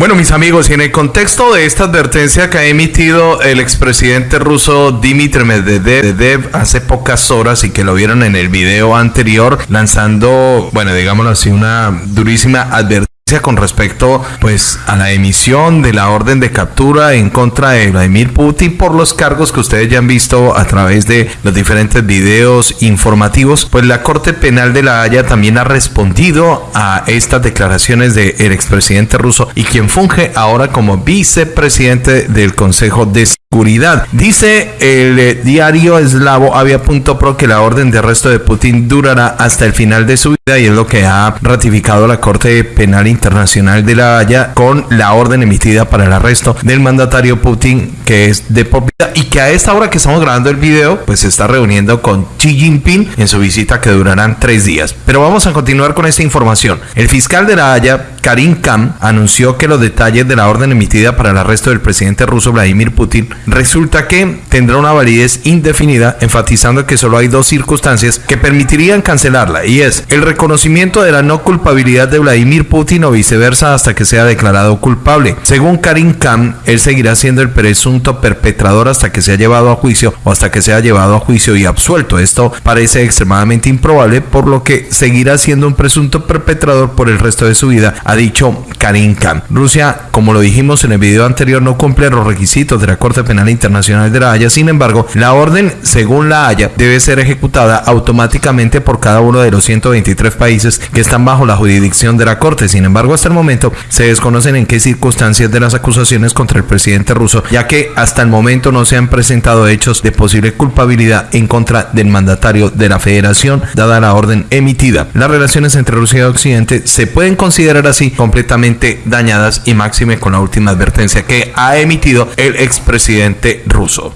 Bueno, mis amigos, y en el contexto de esta advertencia que ha emitido el expresidente ruso Dmitry Medvedev hace pocas horas y que lo vieron en el video anterior, lanzando, bueno, digámoslo así, una durísima advertencia con respecto pues a la emisión de la orden de captura en contra de Vladimir Putin por los cargos que ustedes ya han visto a través de los diferentes videos informativos, pues la Corte Penal de la Haya también ha respondido a estas declaraciones del expresidente ruso y quien funge ahora como vicepresidente del Consejo de Seguridad. Dice el eh, diario eslavo Avia.pro que la orden de arresto de Putin durará hasta el final de su vida y es lo que ha ratificado la Corte Penal Internacional de la Haya con la orden emitida para el arresto del mandatario Putin que es de propiedad y que a esta hora que estamos grabando el video pues se está reuniendo con Xi Jinping en su visita que durarán tres días. Pero vamos a continuar con esta información. El fiscal de la Haya, Karim Khan, anunció que los detalles de la orden emitida para el arresto del presidente ruso Vladimir Putin resulta que tendrá una validez indefinida, enfatizando que solo hay dos circunstancias que permitirían cancelarla, y es el reconocimiento de la no culpabilidad de Vladimir Putin o viceversa hasta que sea declarado culpable. Según Karim Khan, él seguirá siendo el presunto perpetrador hasta que sea llevado a juicio o hasta que sea llevado a juicio y absuelto. Esto parece extremadamente improbable, por lo que seguirá siendo un presunto perpetrador por el resto de su vida, ha dicho Karim Khan. Rusia, como lo dijimos en el video anterior, no cumple los requisitos de la Corte Penal Internacional de la Haya. Sin embargo, la orden, según la Haya, debe ser ejecutada automáticamente por cada uno de los 123 países que están bajo la jurisdicción de la Corte. Sin embargo, hasta el momento se desconocen en qué circunstancias de las acusaciones contra el presidente ruso, ya que hasta el momento no se han presentado hechos de posible culpabilidad en contra del mandatario de la federación, dada la orden emitida. Las relaciones entre Rusia y Occidente se pueden considerar así completamente dañadas y máxime con la última advertencia que ha emitido el expresidente ruso.